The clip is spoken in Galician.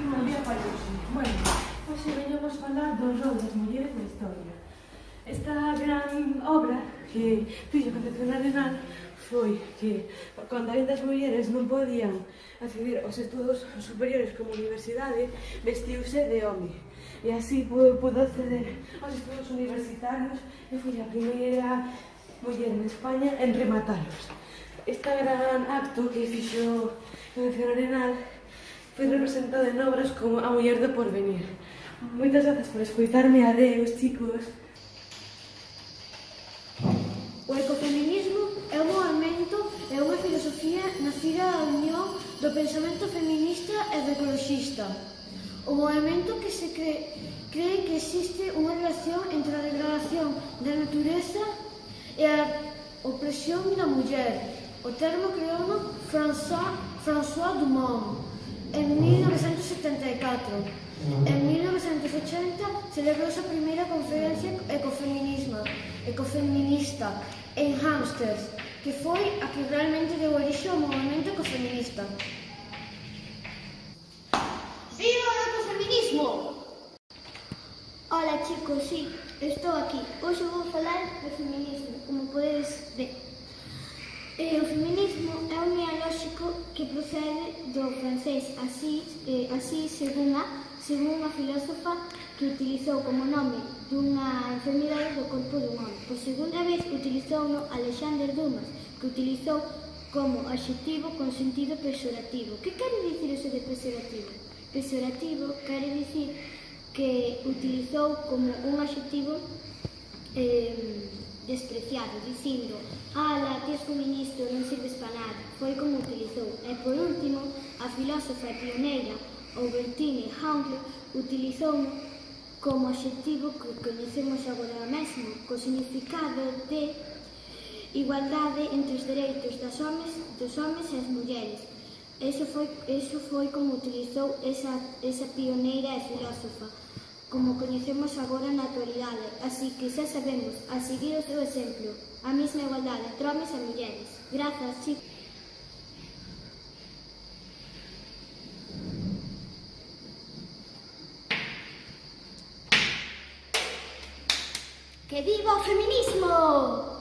que María Paluxi. Bueno, hoxe veñamos falar do rol das mulleres na historia. Esta gran obra que fixo Concepción Arenal foi que cando ainda as mulleres non podían acceder aos estudos superiores como universidade, vestiuse de home. E así pudo, pudo acceder aos estudos universitarios e foi a primeira muller en España en rematalos. Esta gran acto que fixo Concepción Arenal foi representada en obras como A muller do porvenir. Moitas grazas por escoitarme, adeus, chicos. O ecofeminismo é un movimento, é unha filosofía nacida da unión do pensamento feminista e do ecologista. O movimento que se cree, cree que existe unha relación entre a degradación da natureza e a opresión da muller. O termo creouno François, François Dumont. En 1974, en 1980, celebrouse a primeira conferencia ecofeminismo, ecofeminista en Hamsters, que foi a que realmente deu orixe ao movimento ecofeminista. Viva o ecofeminismo! Hola chicos, sí, estou aquí. Hoxe vou falar de feminismo, como podedes ver. E o feminismo é un ideolóxico procede do francés así, eh, así según a, según a filósofa que utilizou como nome dunha enfermidade do corpo dun home. Por segunda vez utilizou no Alexander Dumas, que utilizou como adxetivo con sentido pesorativo. Que quere dicir eso de pesorativo? Pesorativo quere dicir que utilizou como un adxetivo eh, despreciado, dicindo «Ala, tes ministro, non sirves para nada», foi como utilizou. E por último, a filósofa pioneira Albertine Handel utilizou como adxetivo que coñecemos agora mesmo, co significado de igualdade entre os dereitos das homes, dos homes e as mulleres. Eso foi, eso foi como utilizou esa, esa pioneira e filósofa. Como coñecemos agora na actualidade. Así que xa sabemos, a seguir o seu exemplo, a mesma igualdade entre homes e mulleres. Grazas, chicos. Que viva feminismo!